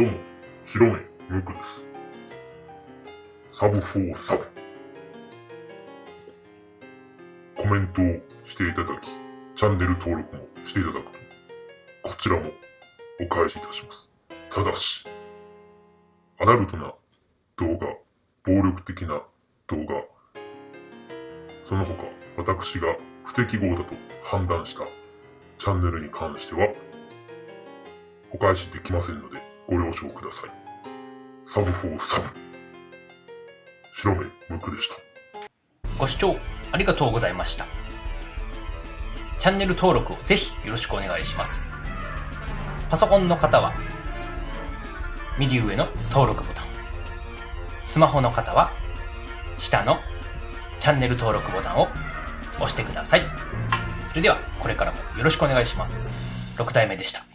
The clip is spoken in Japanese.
どうも、白目、ムクです。サブ4サブ。コメントをしていただき、チャンネル登録もしていただくと、こちらもお返しいたします。ただし、アダルトな動画、暴力的な動画、その他、私が不適合だと判断したチャンネルに関しては、お返しできませんので、ご了承ください。サブフォーサブ。白目むくでした。ご視聴ありがとうございました。チャンネル登録をぜひよろしくお願いします。パソコンの方は、右上の登録ボタン。スマホの方は、下のチャンネル登録ボタンを押してください。それでは、これからもよろしくお願いします。6体目でした。